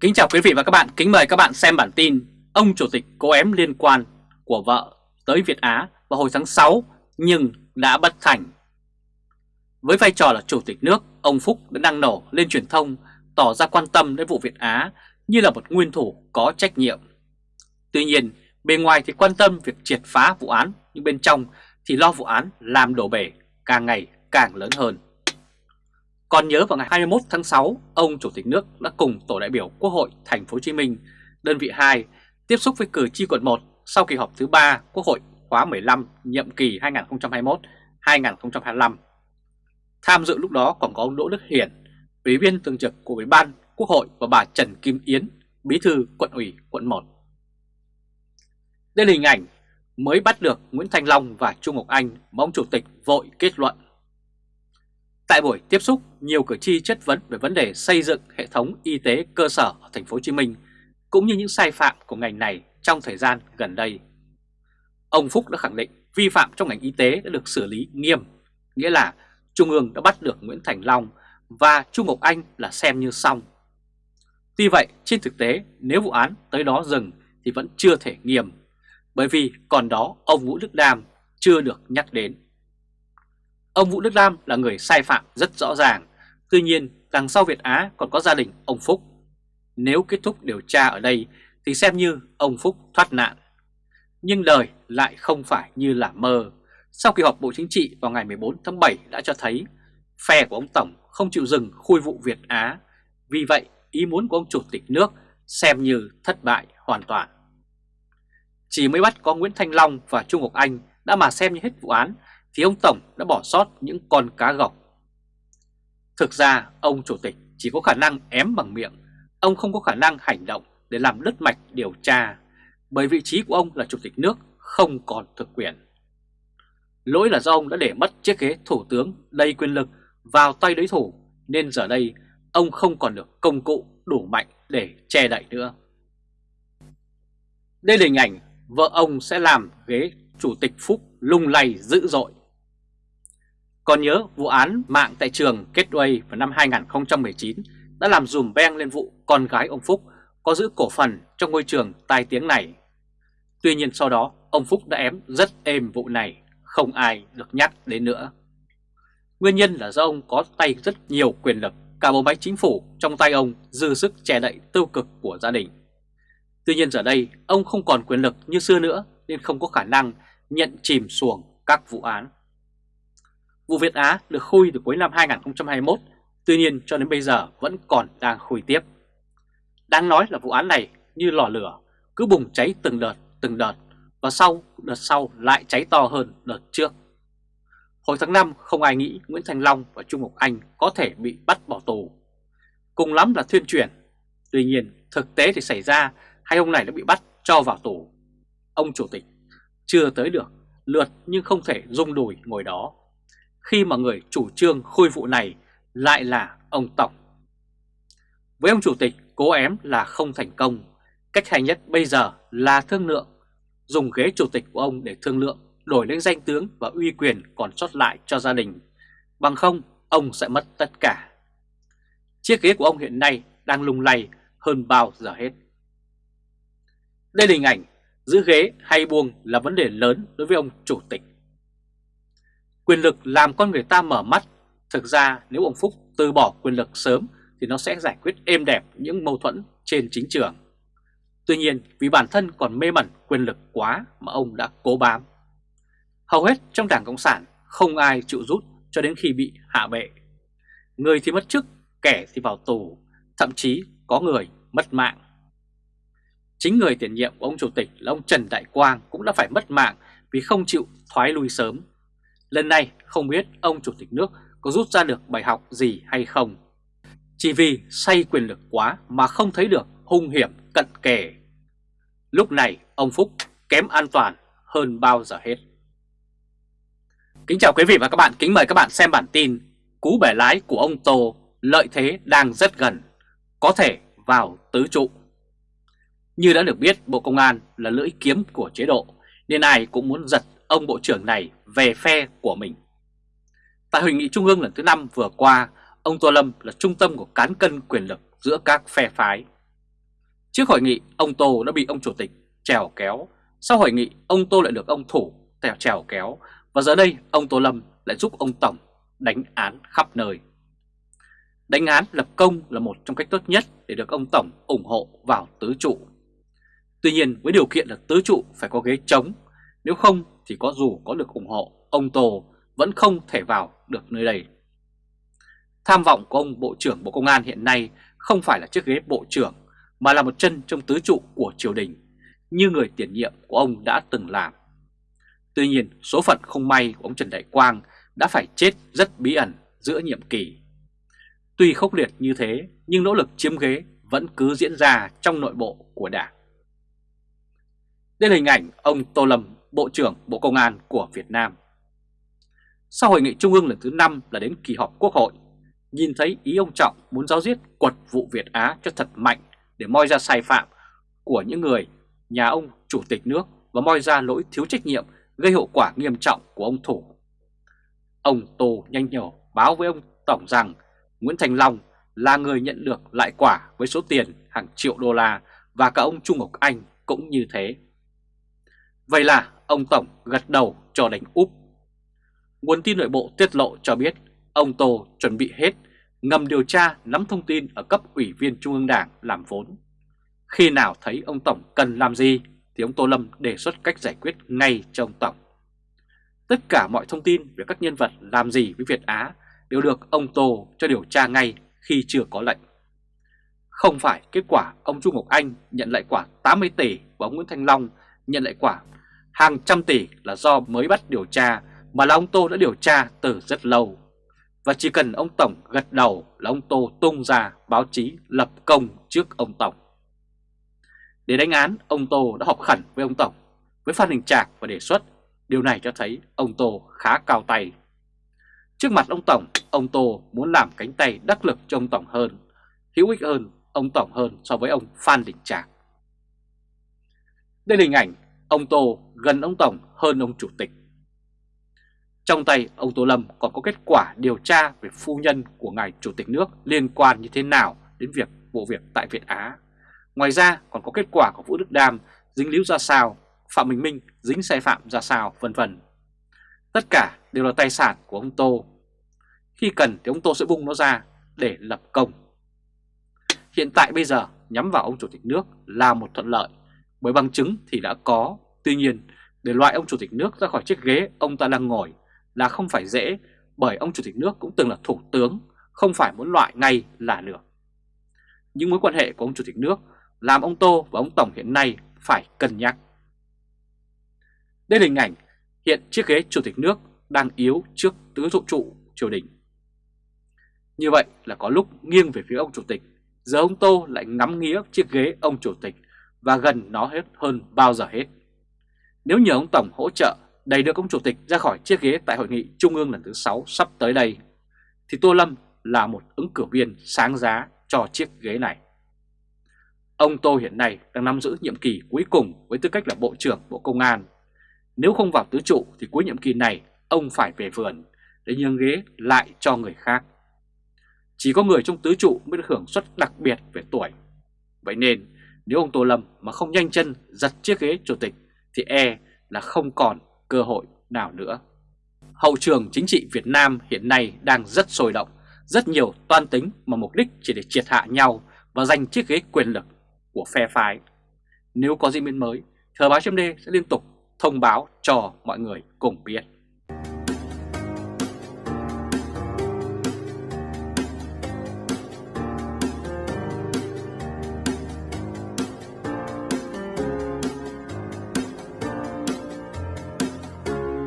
Kính chào quý vị và các bạn, kính mời các bạn xem bản tin Ông Chủ tịch cố ém liên quan của vợ tới Việt Á vào hồi tháng 6 nhưng đã bất thành. Với vai trò là Chủ tịch nước, ông Phúc đã đăng nổ lên truyền thông tỏ ra quan tâm đến vụ Việt Á như là một nguyên thủ có trách nhiệm. Tuy nhiên, bề ngoài thì quan tâm việc triệt phá vụ án nhưng bên trong thì lo vụ án làm đổ bể càng ngày càng lớn hơn còn nhớ vào ngày 21 tháng 6, ông Chủ tịch nước đã cùng tổ đại biểu Quốc hội Thành phố Hồ Chí Minh, đơn vị 2 tiếp xúc với cử tri quận 1 sau kỳ họp thứ 3 Quốc hội khóa 15 nhiệm kỳ 2021-2025. Tham dự lúc đó còn có ông Đỗ Đức Hiển, Ủy viên thường trực của Ủy ban Quốc hội và bà Trần Kim Yến, Bí thư quận ủy quận 1. Đây là hình ảnh mới bắt được Nguyễn Thanh Long và Trung Ngọc Anh mà ông Chủ tịch vội kết luận Tại buổi tiếp xúc, nhiều cử tri chất vấn về vấn đề xây dựng hệ thống y tế cơ sở ở thành phố Hồ Chí Minh cũng như những sai phạm của ngành này trong thời gian gần đây. Ông Phúc đã khẳng định vi phạm trong ngành y tế đã được xử lý nghiêm, nghĩa là Trung ương đã bắt được Nguyễn Thành Long và Trung Ngọc Anh là xem như xong. Tuy vậy, trên thực tế, nếu vụ án tới đó dừng thì vẫn chưa thể nghiêm, bởi vì còn đó ông Vũ Đức Đam chưa được nhắc đến. Ông Vũ Đức Lam là người sai phạm rất rõ ràng, tuy nhiên đằng sau Việt Á còn có gia đình ông Phúc. Nếu kết thúc điều tra ở đây thì xem như ông Phúc thoát nạn. Nhưng đời lại không phải như là mơ. Sau kỳ họp Bộ Chính trị vào ngày 14 tháng 7 đã cho thấy phe của ông Tổng không chịu dừng khui vụ Việt Á. Vì vậy, ý muốn của ông Chủ tịch nước xem như thất bại hoàn toàn. Chỉ mới bắt có Nguyễn Thanh Long và Trung Ngọc Anh đã mà xem như hết vụ án thì ông Tổng đã bỏ sót những con cá gọc. Thực ra ông Chủ tịch chỉ có khả năng ém bằng miệng, ông không có khả năng hành động để làm đứt mạch điều tra, bởi vị trí của ông là Chủ tịch nước không còn thực quyền. Lỗi là do ông đã để mất chiếc ghế thủ tướng đầy quyền lực vào tay đối thủ, nên giờ đây ông không còn được công cụ đủ mạnh để che đậy nữa. Đây là hình ảnh vợ ông sẽ làm ghế Chủ tịch Phúc lung lay dữ dội. Còn nhớ vụ án mạng tại trường Gateway vào năm 2019 đã làm dùm beng lên vụ con gái ông Phúc có giữ cổ phần trong ngôi trường tai tiếng này. Tuy nhiên sau đó ông Phúc đã ém rất êm vụ này, không ai được nhắc đến nữa. Nguyên nhân là do ông có tay rất nhiều quyền lực, cả bộ máy chính phủ trong tay ông dư sức che đậy tiêu cực của gia đình. Tuy nhiên giờ đây ông không còn quyền lực như xưa nữa nên không có khả năng nhận chìm xuồng các vụ án. Vụ Việt Á được khui từ cuối năm 2021, tuy nhiên cho đến bây giờ vẫn còn đang khui tiếp. Đáng nói là vụ án này như lò lửa, cứ bùng cháy từng đợt, từng đợt, và sau, đợt sau lại cháy to hơn đợt trước. Hồi tháng 5 không ai nghĩ Nguyễn Thành Long và Trung Ngọc Anh có thể bị bắt bỏ tù. Cùng lắm là thuyên truyền. Tuy nhiên thực tế thì xảy ra hai ông này đã bị bắt cho vào tù. Ông Chủ tịch chưa tới được, lượt nhưng không thể rung đùi ngồi đó khi mà người chủ trương khôi vụ này lại là ông Tổng. Với ông Chủ tịch, cố ém là không thành công. Cách hay nhất bây giờ là thương lượng, dùng ghế Chủ tịch của ông để thương lượng, đổi lên danh tướng và uy quyền còn sót lại cho gia đình. Bằng không, ông sẽ mất tất cả. Chiếc ghế của ông hiện nay đang lung lay hơn bao giờ hết. Đây là hình ảnh giữ ghế hay buông là vấn đề lớn đối với ông Chủ tịch. Quyền lực làm con người ta mở mắt. Thực ra nếu ông Phúc từ bỏ quyền lực sớm thì nó sẽ giải quyết êm đẹp những mâu thuẫn trên chính trường. Tuy nhiên vì bản thân còn mê mẩn quyền lực quá mà ông đã cố bám. Hầu hết trong Đảng Cộng sản không ai chịu rút cho đến khi bị hạ bệ. Người thì mất chức, kẻ thì vào tù, thậm chí có người mất mạng. Chính người tiền nhiệm của ông Chủ tịch là ông Trần Đại Quang cũng đã phải mất mạng vì không chịu thoái lui sớm Lần này không biết ông Chủ tịch nước có rút ra được bài học gì hay không. Chỉ vì say quyền lực quá mà không thấy được hung hiểm cận kề. Lúc này ông Phúc kém an toàn hơn bao giờ hết. Kính chào quý vị và các bạn, kính mời các bạn xem bản tin Cú bẻ lái của ông Tô lợi thế đang rất gần, có thể vào tứ trụ. Như đã được biết, Bộ Công an là lưỡi kiếm của chế độ, nên ai cũng muốn giật ông Bộ trưởng này về phe của mình. Tại Hội nghị Trung ương lần thứ 5 vừa qua, ông Tô Lâm là trung tâm của cán cân quyền lực giữa các phe phái. Trước hội nghị, ông Tô đã bị ông chủ tịch trèo kéo. Sau hội nghị, ông Tô lại được ông Thủ tèo trèo kéo. Và giờ đây, ông Tô Lâm lại giúp ông Tổng đánh án khắp nơi. Đánh án lập công là một trong cách tốt nhất để được ông Tổng ủng hộ vào tứ trụ. Tuy nhiên với điều kiện là tứ trụ phải có ghế trống, nếu không thì có dù có được ủng hộ, ông Tô vẫn không thể vào được nơi đây. Tham vọng của ông Bộ trưởng Bộ Công an hiện nay không phải là chiếc ghế Bộ trưởng mà là một chân trong tứ trụ của triều đình như người tiền nhiệm của ông đã từng làm. Tuy nhiên số phận không may của ông Trần Đại Quang đã phải chết rất bí ẩn giữa nhiệm kỳ. Tuy khốc liệt như thế nhưng nỗ lực chiếm ghế vẫn cứ diễn ra trong nội bộ của đảng. Đây là hình ảnh ông Tô Lâm, Bộ trưởng Bộ Công an của Việt Nam. Sau hội nghị trung ương lần thứ 5 là đến kỳ họp quốc hội, nhìn thấy ý ông Trọng muốn giáo diết quật vụ Việt Á cho thật mạnh để moi ra sai phạm của những người nhà ông chủ tịch nước và moi ra lỗi thiếu trách nhiệm gây hậu quả nghiêm trọng của ông Thủ. Ông Tô nhanh nhổ báo với ông Tổng rằng Nguyễn Thành Long là người nhận được lại quả với số tiền hàng triệu đô la và cả ông Trung Ngọc Anh cũng như thế. Vậy là ông Tổng gật đầu cho đánh úp. Nguồn tin nội bộ tiết lộ cho biết, ông Tô chuẩn bị hết, ngầm điều tra, nắm thông tin ở cấp ủy viên Trung ương Đảng làm vốn. Khi nào thấy ông Tổng cần làm gì, thì ông Tô Lâm đề xuất cách giải quyết ngay cho ông Tổng. Tất cả mọi thông tin về các nhân vật làm gì với Việt Á đều được ông Tô cho điều tra ngay khi chưa có lệnh. Không phải kết quả ông Trung Ngọc Anh nhận lại quả 80 tỷ và ông Nguyễn Thanh Long nhận lại quả hàng trăm tỷ là do mới bắt điều tra mà là ông Tô đã điều tra từ rất lâu. Và chỉ cần ông Tổng gật đầu là ông Tô tung ra báo chí lập công trước ông Tổng. Để đánh án, ông Tô đã họp khẩn với ông Tổng, với Phan Đình Trạc và đề xuất. Điều này cho thấy ông Tô khá cao tay. Trước mặt ông Tổng, ông Tô muốn làm cánh tay đắc lực cho ông Tổng hơn, hữu ích hơn ông Tổng hơn so với ông Phan Đình Trạc. Đây là hình ảnh ông Tô gần ông Tổng hơn ông Chủ tịch. Trong tay ông Tô Lâm còn có kết quả điều tra về phu nhân của ngài Chủ tịch nước liên quan như thế nào đến việc vụ việc tại Việt Á. Ngoài ra còn có kết quả của Vũ Đức Đam dính líu ra sao, Phạm Bình Minh dính sai phạm ra sao, vân vân. Tất cả đều là tài sản của ông Tô. Khi cần thì ông Tô sẽ vung nó ra để lập công. Hiện tại bây giờ nhắm vào ông Chủ tịch nước là một thuận lợi, bởi bằng chứng thì đã có. Tuy nhiên, để loại ông Chủ tịch nước ra khỏi chiếc ghế ông ta đang ngồi là không phải dễ, bởi ông Chủ tịch nước cũng từng là thủ tướng, không phải muốn loại ngay là được. Những mối quan hệ của ông Chủ tịch nước làm ông Tô và ông Tổng hiện nay phải cân nhắc. Đây là hình ảnh hiện chiếc ghế chủ tịch nước đang yếu trước tứ trụ trụ triều đình. Như vậy là có lúc nghiêng về phía ông chủ tịch, giờ ông Tô lại ngắm nghĩa chiếc ghế ông chủ tịch và gần nó hết hơn bao giờ hết. Nếu nhờ ông Tổng hỗ trợ đẩy được ông chủ tịch ra khỏi chiếc ghế tại hội nghị trung ương lần thứ 6 sắp tới đây, thì Tô Lâm là một ứng cử viên sáng giá cho chiếc ghế này. Ông Tô hiện nay đang nắm giữ nhiệm kỳ cuối cùng với tư cách là Bộ trưởng Bộ Công an. Nếu không vào tứ trụ thì cuối nhiệm kỳ này ông phải về vườn để nhường ghế lại cho người khác. Chỉ có người trong tứ trụ mới được hưởng suất đặc biệt về tuổi. Vậy nên nếu ông Tô Lâm mà không nhanh chân giật chiếc ghế chủ tịch thì e là không còn cơ hội nào nữa. Hậu trường chính trị Việt Nam hiện nay đang rất sôi động, rất nhiều toan tính mà mục đích chỉ để triệt hạ nhau và giành chiếc ghế quyền lực của phe phái. Nếu có diễn biến mới, Thời báo chấm sẽ liên tục thông báo cho mọi người cùng biết.